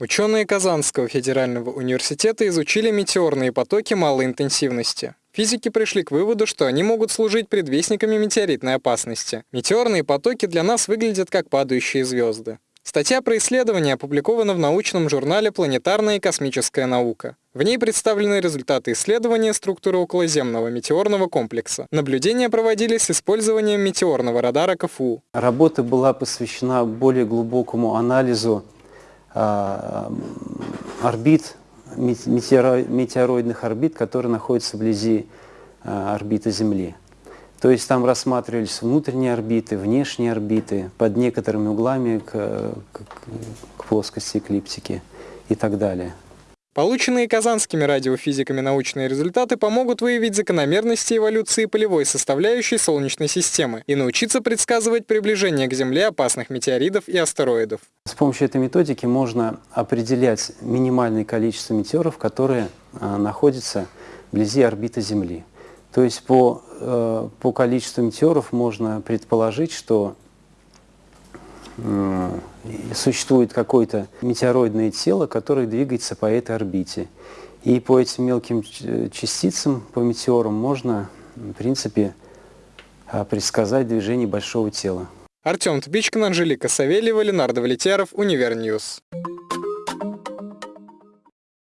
Ученые Казанского федерального университета изучили метеорные потоки малой интенсивности. Физики пришли к выводу, что они могут служить предвестниками метеоритной опасности. Метеорные потоки для нас выглядят как падающие звезды. Статья про исследование опубликована в научном журнале «Планетарная и космическая наука». В ней представлены результаты исследования структуры околоземного метеорного комплекса. Наблюдения проводились с использованием метеорного радара КФУ. Работа была посвящена более глубокому анализу э, орбит, метеороидных орбит, которые находятся вблизи э, орбиты Земли. То есть там рассматривались внутренние орбиты, внешние орбиты, под некоторыми углами к, к, к плоскости эклиптики и так далее. Полученные казанскими радиофизиками научные результаты помогут выявить закономерности эволюции полевой составляющей Солнечной системы и научиться предсказывать приближение к Земле опасных метеоридов и астероидов. С помощью этой методики можно определять минимальное количество метеоров, которые а, находятся вблизи орбиты Земли. То есть по, э, по количеству метеоров можно предположить, что э, существует какое-то метеороидное тело, которое двигается по этой орбите. И по этим мелким частицам, по метеорам, можно, в принципе, э, предсказать движение большого тела. Артем Тбичкин, Анжелика Савельева, Ленардо Валетяров, Универньюз.